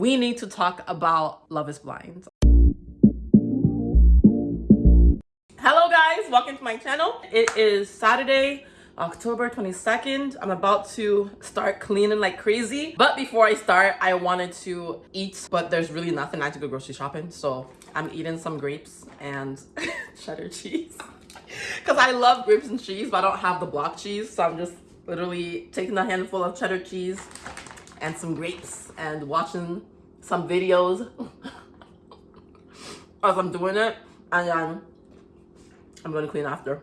we need to talk about Love is Blind. Hello guys, welcome to my channel. It is Saturday, October 22nd. I'm about to start cleaning like crazy. But before I start, I wanted to eat, but there's really nothing. I had to go grocery shopping. So I'm eating some grapes and cheddar cheese. Because I love grapes and cheese, but I don't have the block cheese. So I'm just literally taking a handful of cheddar cheese and some grapes and watching some videos as I'm doing it. And then I'm going to clean after.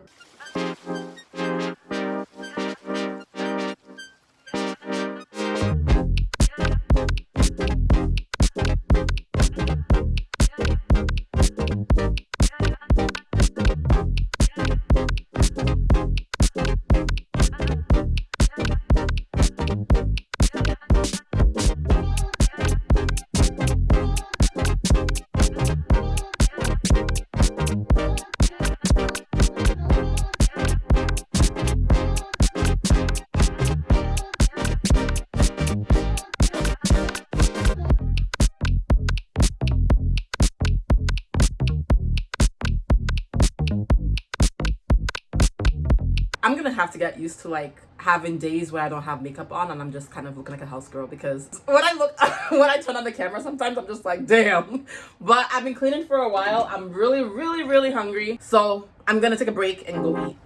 Have to get used to like having days where I don't have makeup on and I'm just kind of looking like a house girl because when I look when I turn on the camera sometimes I'm just like damn. But I've been cleaning for a while. I'm really really really hungry. So I'm gonna take a break and go eat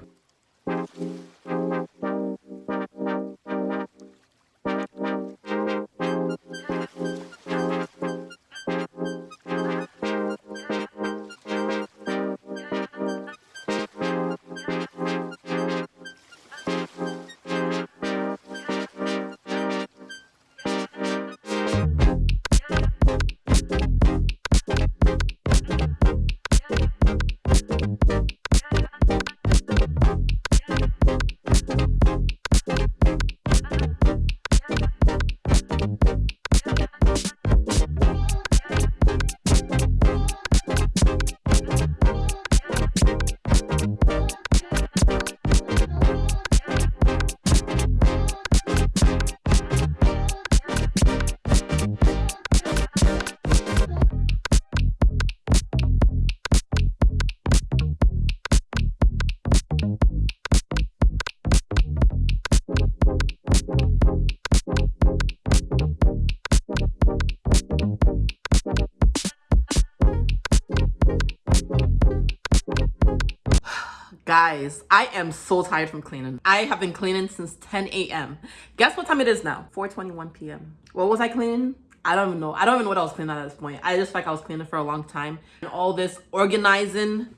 Guys, I am so tired from cleaning. I have been cleaning since 10 a.m. Guess what time it is now? 4.21 p.m. What was I cleaning? I don't even know. I don't even know what I was cleaning at this point. I just like I was cleaning for a long time. And all this organizing,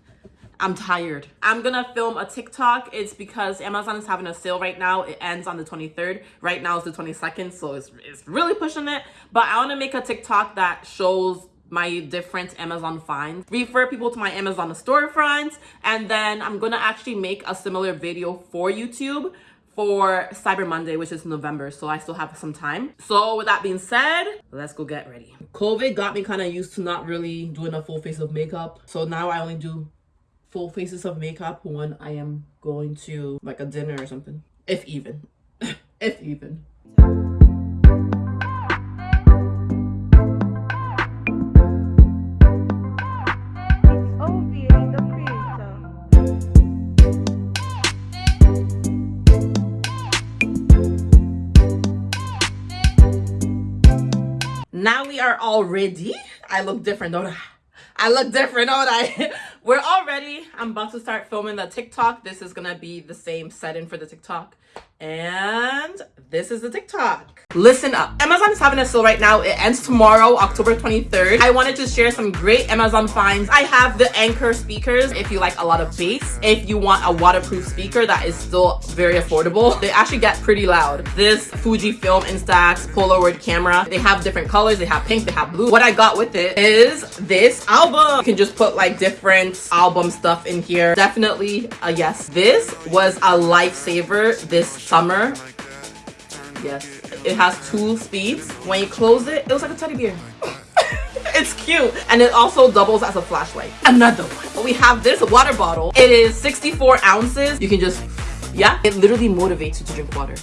I'm tired. I'm gonna film a TikTok. It's because Amazon is having a sale right now. It ends on the 23rd. Right now it's the 22nd, so it's, it's really pushing it. But I wanna make a TikTok that shows my different Amazon finds, refer people to my Amazon storefronts, and then I'm gonna actually make a similar video for YouTube for Cyber Monday, which is November, so I still have some time. So with that being said, let's go get ready. COVID got me kind of used to not really doing a full face of makeup. So now I only do full faces of makeup when I am going to like a dinner or something. If even. if even. Are all ready i look different don't i? I look different don't i? We're all ready. I'm about to start filming the tiktok. This is gonna be the same setting for the tiktok and this is the TikTok. Listen up. Amazon is having a sale right now. It ends tomorrow, October 23rd. I wanted to share some great Amazon finds. I have the Anker speakers if you like a lot of bass. If you want a waterproof speaker that is still very affordable. They actually get pretty loud. This Fujifilm Instax Polaroid camera. They have different colors. They have pink, they have blue. What I got with it is this album. You can just put like different album stuff in here. Definitely a yes. This was a lifesaver this summer yes it has two speeds when you close it it looks like a teddy bear it's cute and it also doubles as a flashlight another one we have this water bottle it is 64 ounces you can just yeah it literally motivates you to drink water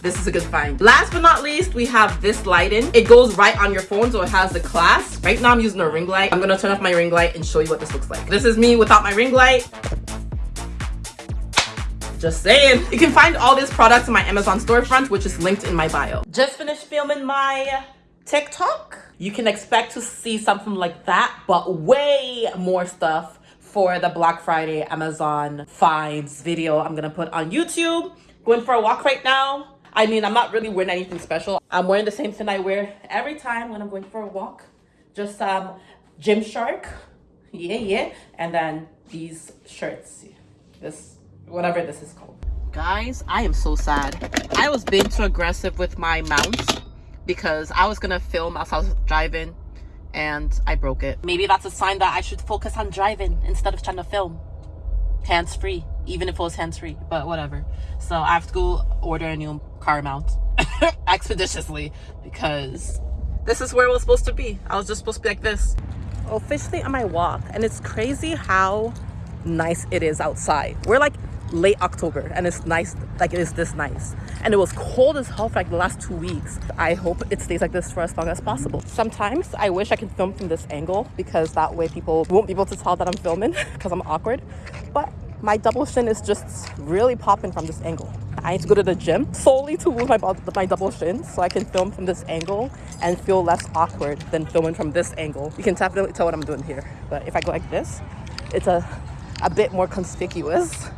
this is a good find. Last but not least, we have this lighting. It goes right on your phone, so it has the class. Right now I'm using a ring light. I'm gonna turn off my ring light and show you what this looks like. This is me without my ring light. Just saying. You can find all these products in my Amazon storefront, which is linked in my bio. Just finished filming my TikTok. You can expect to see something like that, but way more stuff for the Black Friday Amazon finds video I'm gonna put on YouTube. Going for a walk right now. I mean, I'm not really wearing anything special. I'm wearing the same thing I wear every time when I'm going for a walk. Just um, Gymshark, yeah, yeah. And then these shirts, this whatever this is called. Guys, I am so sad. I was being too aggressive with my mount because I was gonna film as I was driving and I broke it. Maybe that's a sign that I should focus on driving instead of trying to film. Hands-free, even if it was hands-free, but whatever. So I have to go order a new car mount expeditiously because this is where it was supposed to be. I was just supposed to be like this. Officially on my walk and it's crazy how nice it is outside. We're like late October and it's nice like it is this nice. And it was cold as hell for like the last two weeks. I hope it stays like this for as long as possible. Sometimes I wish I could film from this angle because that way people won't be able to tell that I'm filming because I'm awkward. But my double chin is just really popping from this angle. I need to go to the gym solely to move my, my double chin so I can film from this angle and feel less awkward than filming from this angle. You can definitely tell what I'm doing here but if I go like this it's a a bit more conspicuous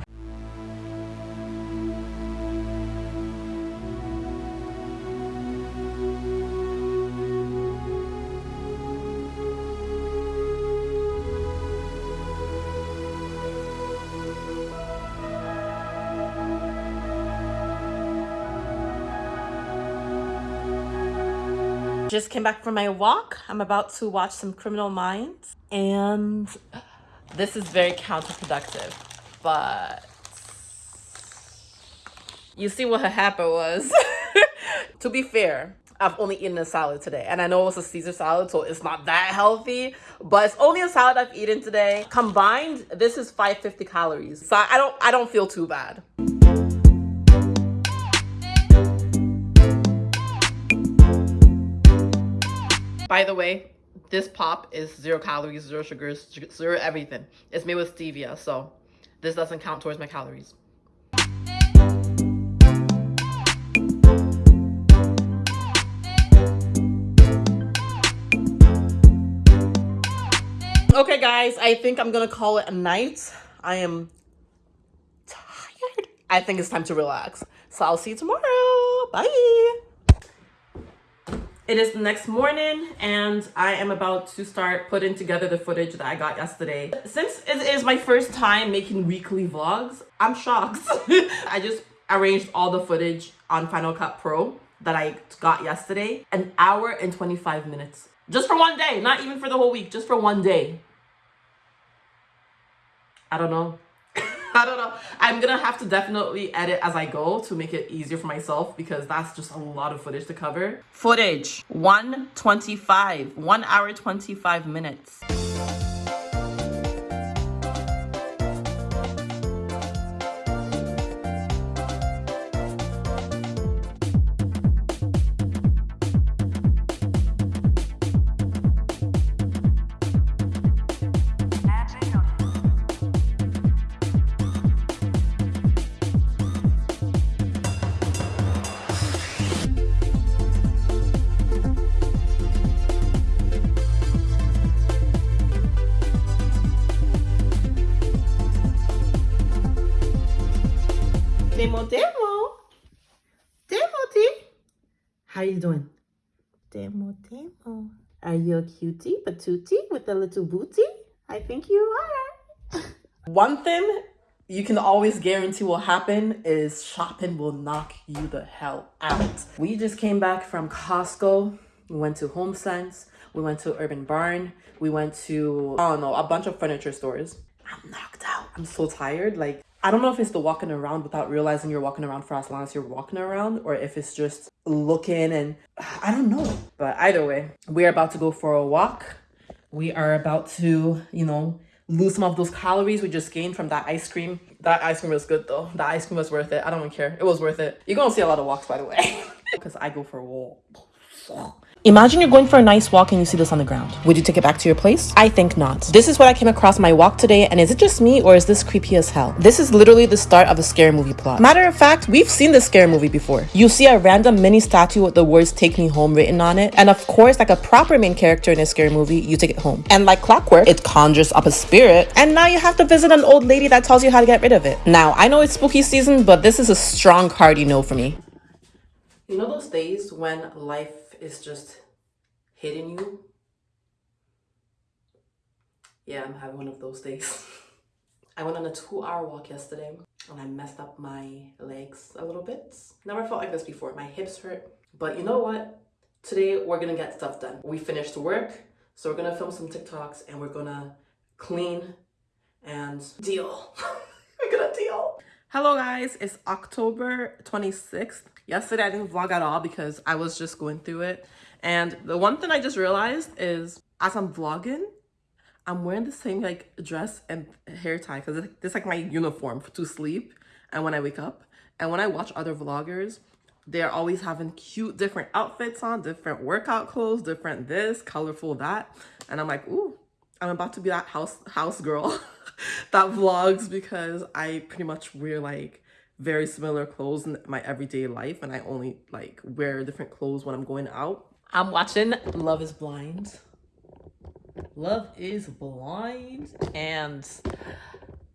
just came back from my walk. I'm about to watch some Criminal Minds and this is very counterproductive, but you see what happened was. to be fair, I've only eaten a salad today and I know it's a Caesar salad so it's not that healthy but it's only a salad I've eaten today combined this is 550 calories so I don't I don't feel too bad By the way, this pop is zero calories, zero sugars, zero everything. It's made with stevia, so this doesn't count towards my calories. Okay, guys, I think I'm gonna call it a night. I am tired. I think it's time to relax. So I'll see you tomorrow. Bye. It is the next morning and I am about to start putting together the footage that I got yesterday. Since it is my first time making weekly vlogs, I'm shocked. I just arranged all the footage on Final Cut Pro that I got yesterday. An hour and 25 minutes. Just for one day, not even for the whole week, just for one day. I don't know. I don't know. I'm gonna have to definitely edit as I go to make it easier for myself because that's just a lot of footage to cover. Footage, 125, 1 hour 25 minutes. Are you a cutie patootie with a little booty? I think you are. One thing you can always guarantee will happen is shopping will knock you the hell out. We just came back from Costco. We went to HomeSense. We went to Urban Barn. We went to, I don't know, a bunch of furniture stores. I'm knocked out. I'm so tired. Like, I don't know if it's the walking around without realizing you're walking around for as long as you're walking around or if it's just looking and I don't know. But either way, we're about to go for a walk. We are about to, you know, lose some of those calories we just gained from that ice cream. That ice cream was good though. That ice cream was worth it. I don't even care. It was worth it. You're gonna see a lot of walks by the way. Because I go for a walk. Imagine you're going for a nice walk and you see this on the ground. Would you take it back to your place? I think not. This is what I came across my walk today, and is it just me or is this creepy as hell? This is literally the start of a scary movie plot. Matter of fact, we've seen this scary movie before. You see a random mini statue with the words take me home written on it, and of course, like a proper main character in a scary movie, you take it home. And like clockwork, it conjures up a spirit, and now you have to visit an old lady that tells you how to get rid of it. Now, I know it's spooky season, but this is a strong cardi no for me. You know those days when life is just hitting you? Yeah, I'm having one of those days. I went on a two hour walk yesterday and I messed up my legs a little bit. Never felt like this before. My hips hurt. But you know what? Today we're gonna get stuff done. We finished work, so we're gonna film some TikToks and we're gonna clean and deal. we're gonna deal. Hello guys, it's October 26th. Yesterday I didn't vlog at all because I was just going through it. And the one thing I just realized is as I'm vlogging, I'm wearing the same like dress and hair tie because it's like my uniform to sleep and when I wake up. And when I watch other vloggers, they're always having cute different outfits on, different workout clothes, different this, colorful that. And I'm like, ooh, I'm about to be that house house girl that vlogs because I pretty much wear like very similar clothes in my everyday life and I only like wear different clothes when I'm going out. I'm watching Love is Blind. Love is Blind and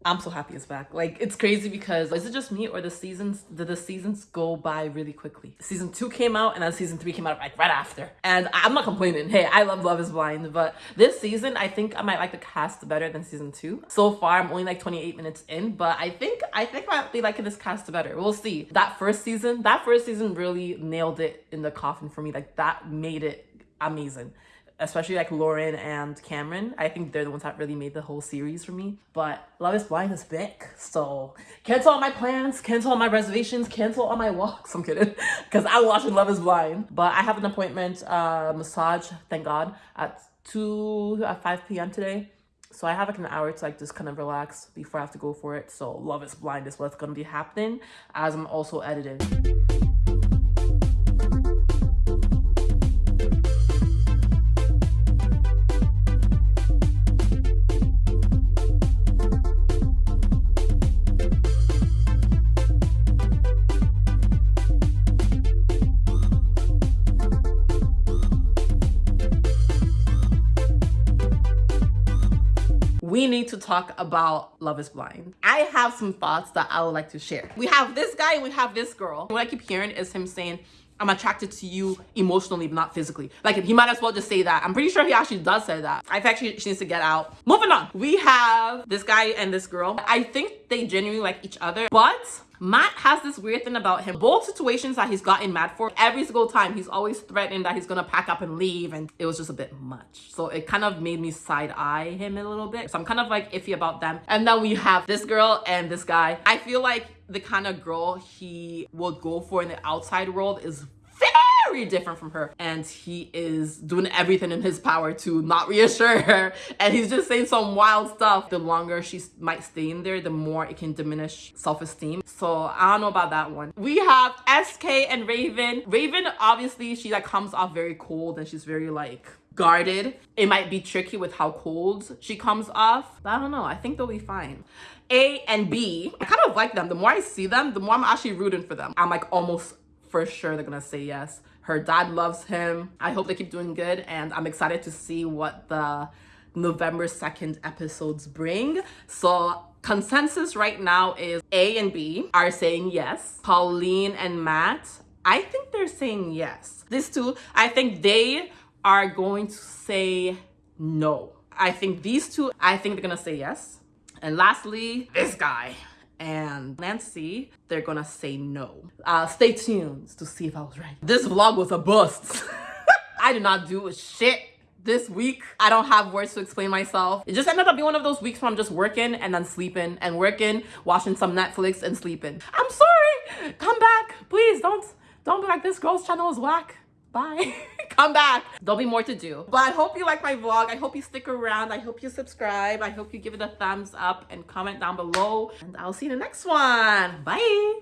I'm so happy it's back. Like it's crazy because is it just me or the seasons did the seasons go by really quickly? Season two came out and then season three came out like right after. And I'm not complaining. Hey, I love Love is Blind, but this season I think I might like the cast better than season two. So far I'm only like 28 minutes in, but I think I think I might be liking this cast better. We'll see. That first season, that first season really nailed it in the coffin for me. Like that made it amazing especially like Lauren and Cameron. I think they're the ones that really made the whole series for me. But Love is Blind is back. So cancel all my plans, cancel all my reservations, cancel all my walks. I'm kidding. Because I'm watching Love is Blind. But I have an appointment, uh, massage, thank God, at 2 at 5 p.m. today. So I have like an hour to like just kind of relax before I have to go for it. So Love is Blind is what's going to be happening as I'm also editing. To talk about Love is Blind. I have some thoughts that I would like to share. We have this guy and we have this girl. What I keep hearing is him saying, I'm attracted to you emotionally, but not physically. Like he might as well just say that. I'm pretty sure he actually does say that. I think she, she needs to get out. Moving on. We have this guy and this girl. I think they genuinely like each other, but Matt has this weird thing about him. Both situations that he's gotten mad for, every single time he's always threatening that he's gonna pack up and leave and it was just a bit much. So it kind of made me side eye him a little bit. So I'm kind of like iffy about them. And then we have this girl and this guy. I feel like the kind of girl he would go for in the outside world is very different from her. And he is doing everything in his power to not reassure her. And he's just saying some wild stuff. The longer she might stay in there the more it can diminish self-esteem. So i don't know about that one. We have sk and raven. Raven obviously she like comes off very cold and she's very like guarded. It might be tricky with how cold she comes off but i don't know. I think they'll be fine. A and b i kind of like them. The more i see them the more i'm actually rooting for them. I'm like almost for sure they're gonna say yes her dad loves him. I hope they keep doing good and I'm excited to see what the November 2nd episodes bring. So consensus right now is A and B are saying yes. Colleen and Matt, I think they're saying yes. These two, I think they are going to say no. I think these two, I think they're gonna say yes. And lastly, this guy and Nancy, they're gonna say no. Uh, stay tuned to see if I was right. This vlog was a bust. I did not do shit this week. I don't have words to explain myself. It just ended up being one of those weeks where I'm just working and then sleeping and working, watching some Netflix and sleeping. I'm sorry. Come back. Please don't, don't be like this girl's channel is whack. Bye. come back. There'll be more to do. But I hope you like my vlog. I hope you stick around. I hope you subscribe. I hope you give it a thumbs up and comment down below. And I'll see you in the next one. Bye.